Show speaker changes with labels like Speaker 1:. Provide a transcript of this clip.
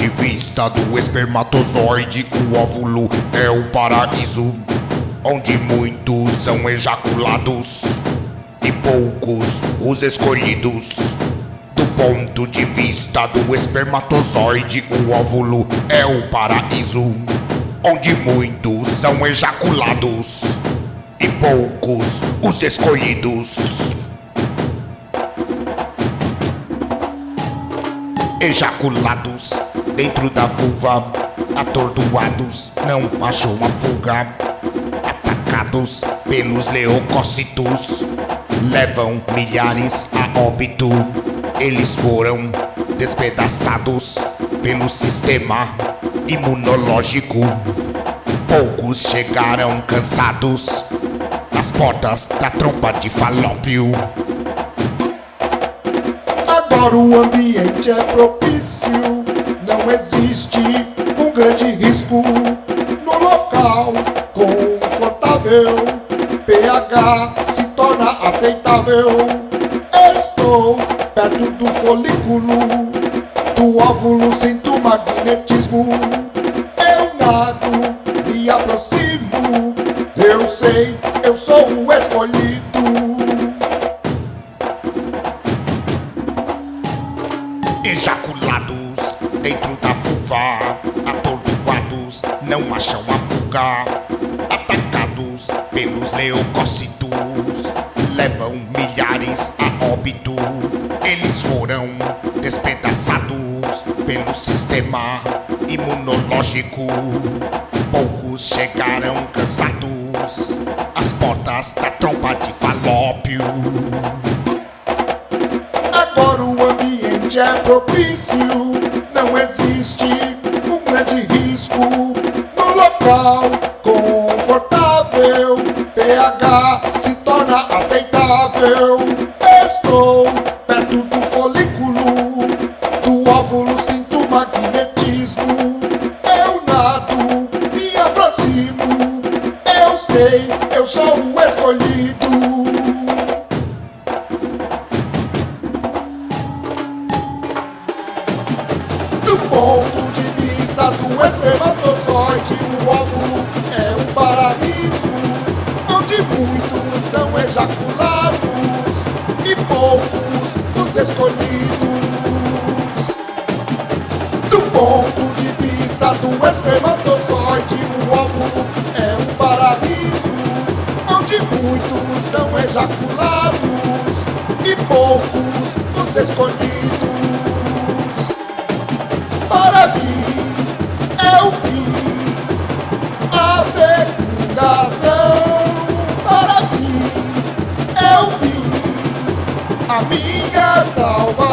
Speaker 1: de vista do espermatozoide, o óvulo é o paraíso, onde muitos são ejaculados e poucos os escolhidos. Do ponto de vista do espermatozoide, o óvulo é o paraíso, onde muitos são ejaculados e poucos os escolhidos. Ejaculados dentro da vulva, atordoados, não achou uma fuga. Atacados pelos leucócitos, levam milhares a óbito. Eles foram despedaçados pelo sistema imunológico. Poucos chegaram cansados às portas da trompa de falópio.
Speaker 2: Agora o ambiente é propício, existe um grande risco no local confortável. pH se torna aceitável. Estou perto do folículo, do óvulo sinto magnetismo. Eu nado, me aproximo, eu sei, eu sou o escolhido.
Speaker 1: Ejaculados dentro da vulva, atordoados, não acham a fuga. Atacados pelos leucócitos, levam milhares a óbito. Eles foram despedaçados pelo sistema imunológico. Poucos chegaram cansados às portas da trompa de falópio.
Speaker 2: Agora o ambiente é propício, não existe um grande risco no local confortável. pH se torna aceitável. Estou ponto de vista do espermatozoide, o óvulo é um paraíso, onde muitos são ejaculados e poucos os escolhidos. Do ponto de vista do espermatozoide, o óvulo é um paraíso, onde muitos são ejaculados e poucos os escolhidos para mim é o fim. A fecundação para mim é o fim. A minha salvação.